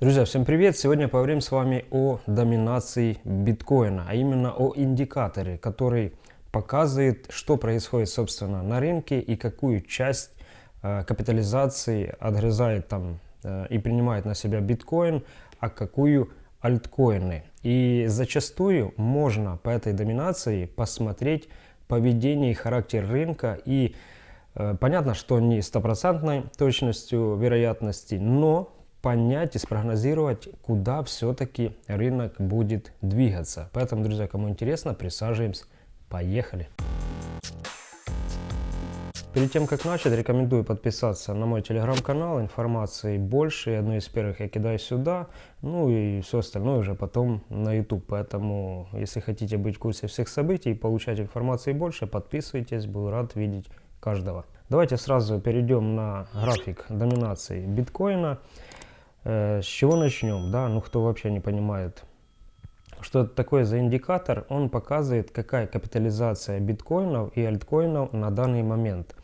Друзья, всем привет! Сегодня поговорим с вами о доминации биткоина, а именно о индикаторе, который показывает, что происходит, собственно, на рынке и какую часть э, капитализации отгрызает там э, и принимает на себя биткоин, а какую альткоины. И зачастую можно по этой доминации посмотреть поведение и характер рынка и э, Понятно, что не стопроцентной точностью вероятности, но понять и спрогнозировать, куда все-таки рынок будет двигаться. Поэтому, друзья, кому интересно, присаживаемся. Поехали! Перед тем, как начать, рекомендую подписаться на мой телеграм-канал. Информации больше. Одну из первых я кидаю сюда. Ну и все остальное уже потом на YouTube. Поэтому, если хотите быть в курсе всех событий и получать информации больше, подписывайтесь. Буду рад видеть каждого. Давайте сразу перейдем на график доминации биткоина. Э, с чего начнем? Да, ну кто вообще не понимает, что это такое за индикатор, он показывает, какая капитализация биткоинов и альткоинов на данный момент.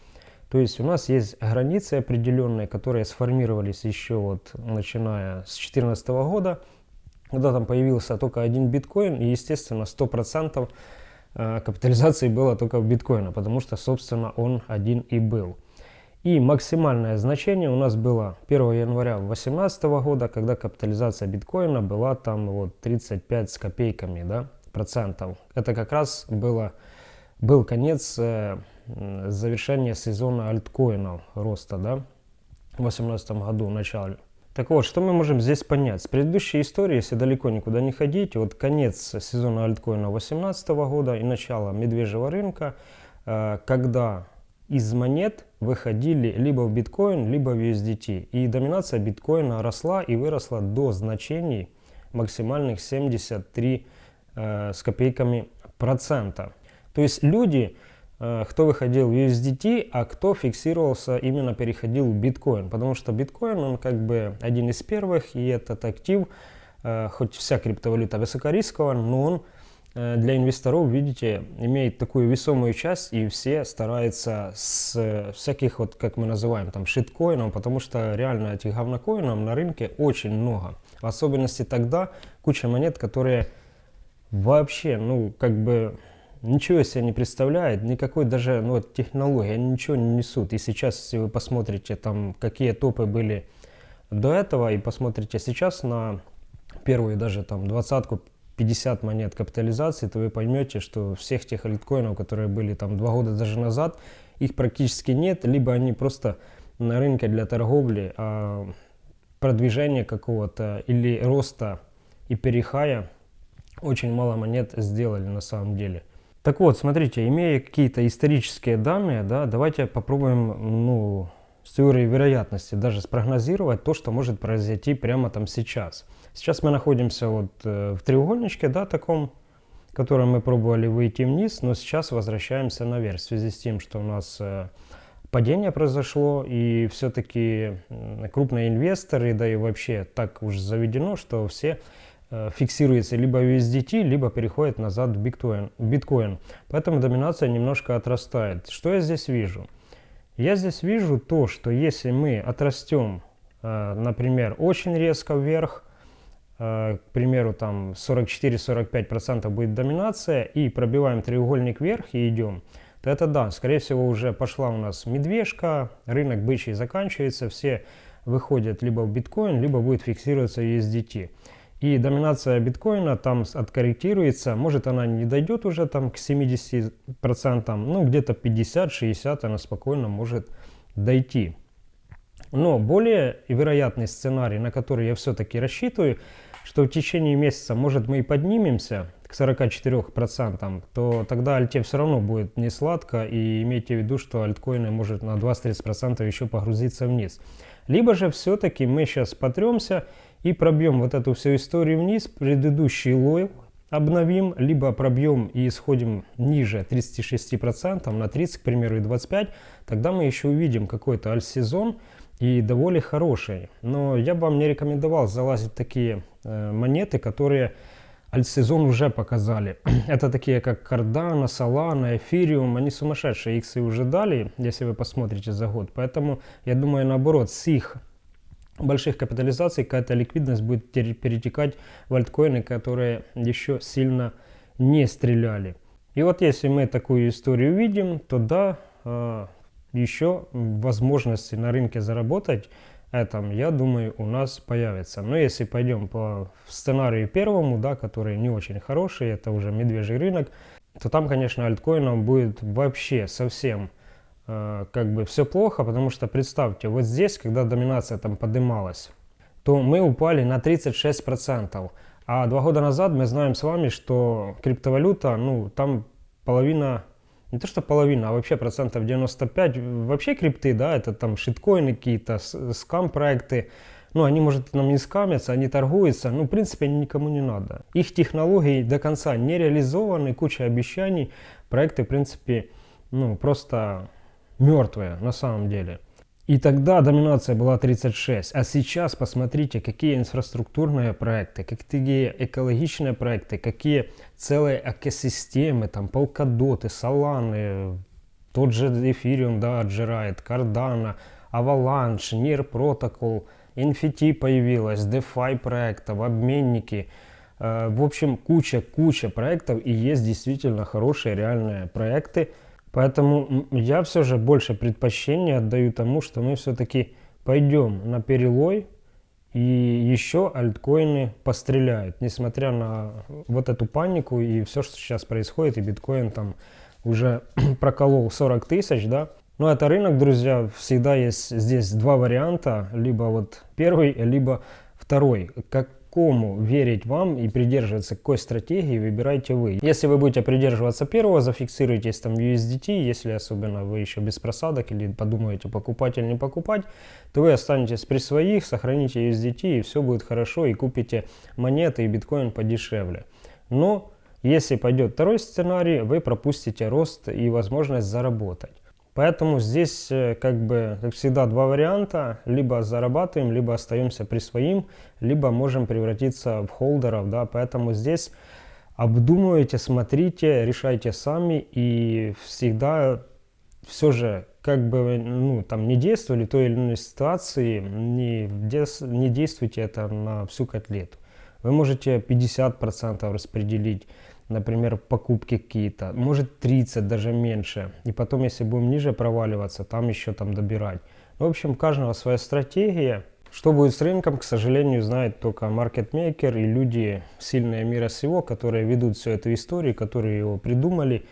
То есть у нас есть границы определенные, которые сформировались еще вот начиная с 2014 года, когда там появился только один биткоин, и января 100% капитализации было только в биткоина, потому что, собственно, он один и был. И максимальное значение у нас было 1 января 2018 года, когда капитализация биткоина была там вот 35 с копейками да, процентов. Это как раз было, был конец э, завершения сезона альткоинов роста да, в 2018 году, начале. Так вот, что мы можем здесь понять? С предыдущей истории, если далеко никуда не ходить, вот конец сезона альткоина 2018 года и начало медвежьего рынка, э, когда из монет выходили либо в биткоин, либо в USDT. И доминация биткоина росла и выросла до значений максимальных 73 э, с копейками процента. То есть люди, э, кто выходил в USDT, а кто фиксировался, именно переходил в биткоин. Потому что биткоин, он как бы один из первых, и этот актив, э, хоть вся криптовалюта высокорисковая, но он для инвесторов, видите, имеет такую весомую часть, и все стараются с всяких, вот как мы называем, там, шиткоинов, потому что реально этих говнокоинов на рынке очень много. В особенности тогда куча монет, которые вообще, ну, как бы ничего себе не представляет, никакой даже, ну, вот, технологии, они ничего не несут. И сейчас, если вы посмотрите, там, какие топы были до этого, и посмотрите сейчас на первую даже там двадцатку 50 монет капитализации, то вы поймете, что всех тех альткоинов, которые были там два года даже назад, их практически нет, либо они просто на рынке для торговли, а продвижения какого-то или роста и перехая очень мало монет сделали на самом деле. Так вот, смотрите, имея какие-то исторические данные, да, давайте попробуем, ну, с теорией вероятности даже спрогнозировать то, что может произойти прямо там сейчас. Сейчас мы находимся вот э, в треугольничке, да, таком, в котором мы пробовали выйти вниз, но сейчас возвращаемся наверх в связи с тем, что у нас э, падение произошло, и все-таки крупные инвесторы, да и вообще так уж заведено, что все э, фиксируется либо USDT, либо переходит назад в биткоин, биткоин. Поэтому доминация немножко отрастает. Что я здесь вижу? Я здесь вижу то, что если мы отрастем, например, очень резко вверх, Э, к примеру, там 44-45% будет доминация, и пробиваем треугольник вверх и идем, то это да, скорее всего уже пошла у нас медвежка, рынок бычий заканчивается, все выходят либо в биткоин, либо будет фиксироваться USDT. И доминация биткоина там откорректируется, может она не дойдет уже там к 70%, ну где-то 50-60 она спокойно может дойти. Но более вероятный сценарий, на который я все-таки рассчитываю, что в течение месяца, может, мы и поднимемся к 44%, то тогда альте все равно будет не сладко, и имейте в виду, что альткоины может на 20-30% еще погрузиться вниз. Либо же все-таки мы сейчас потремся и пробьем вот эту всю историю вниз, предыдущий лой обновим, либо пробьем и исходим ниже 36%, на 30, к примеру, и 25, тогда мы еще увидим какой-то альт-сезон, и довольно хороший. Но я бы вам не рекомендовал залазить такие э, монеты, которые альтсезон уже показали. Это такие как Cardano, Solana, Ethereum, они сумасшедшие, иксы уже дали, если вы посмотрите за год. Поэтому я думаю, наоборот, с их больших капитализаций какая-то ликвидность будет перетекать в альткоины, которые еще сильно не стреляли. И вот если мы такую историю видим, то да, э, еще возможности на рынке заработать этом, я думаю, у нас появится. Но если пойдем по сценарию первому, да, который не очень хороший, это уже медвежий рынок, то там, конечно, альткоинам будет вообще совсем как бы все плохо, потому что представьте, вот здесь, когда доминация там поднималась, то мы упали на 36%. А два года назад мы знаем с вами, что криптовалюта, ну, там половина, не то что половина, а вообще процентов 95, вообще крипты, да, это там шиткоины какие-то, скам-проекты, ну, они, может, нам не скамятся, они торгуются, ну, в принципе, никому не надо. Их технологии до конца не реализованы, куча обещаний, проекты, в принципе, ну, просто мертвые на самом деле. И тогда доминация была 36, а сейчас посмотрите, какие инфраструктурные проекты, какие экологичные проекты, какие целые экосистемы, там Polkadot, Solana, тот же Ethereum, да, отжирает, Cardano, Avalanche, Near Protocol, NFT появилась, DeFi проектов, обменники, э, в общем, куча-куча проектов и есть действительно хорошие реальные проекты, Поэтому я все же больше предпочтения отдаю тому, что мы все-таки пойдем на перелой и еще альткоины постреляют, несмотря на вот эту панику и все, что сейчас происходит, и биткоин там уже проколол 40 тысяч, да. Но это рынок, друзья, всегда есть здесь два варианта, либо вот первый, либо второй. Как кому верить вам и придерживаться какой стратегии, выбирайте вы. Если вы будете придерживаться первого, зафиксируйтесь там USDT, если особенно вы еще без просадок или подумаете покупать или не покупать, то вы останетесь при своих, сохраните USDT и все будет хорошо и купите монеты и биткоин подешевле. Но если пойдет второй сценарий, вы пропустите рост и возможность заработать. Поэтому здесь, э, как бы, как всегда, два варианта. Либо зарабатываем, либо остаемся при своим, либо можем превратиться в холдеров. Да? Поэтому здесь обдумывайте, смотрите, решайте сами. И всегда все же, как бы, ну, там, не действовали в той или иной ситуации, не, не действуйте это на всю котлету. Вы можете 50% распределить например, покупки какие-то, может 30, даже меньше. И потом, если будем ниже проваливаться, там еще там добирать. В общем, у каждого своя стратегия. Что будет с рынком, к сожалению, знает только маркетмейкер и люди сильные мира сего, которые ведут всю эту историю, которые его придумали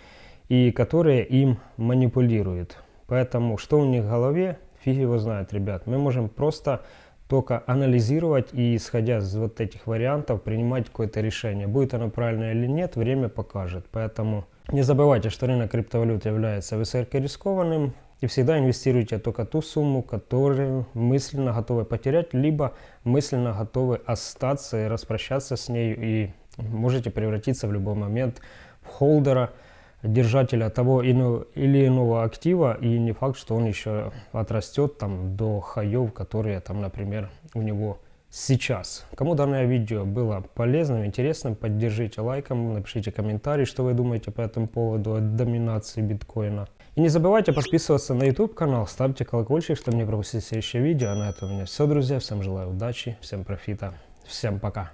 и которые им манипулируют. Поэтому, что у них в голове, фиг его знает, ребят. Мы можем просто только анализировать и исходя из вот этих вариантов принимать какое-то решение. Будет оно правильное или нет, время покажет. Поэтому не забывайте, что рынок криптовалют является высокорискованным. И всегда инвестируйте только ту сумму, которую мысленно готовы потерять, либо мысленно готовы остаться и распрощаться с ней. И можете превратиться в любой момент в холдера, держателя того или иного актива, и не факт, что он еще отрастет там до хаев, которые там, например, у него сейчас. Кому данное видео было полезным, интересным, поддержите лайком, напишите комментарий, что вы думаете по этому поводу доминации биткоина. И не забывайте подписываться на YouTube канал, ставьте колокольчик, чтобы не пропустить следующее видео. А на этом у меня все, друзья. Всем желаю удачи, всем профита, всем пока.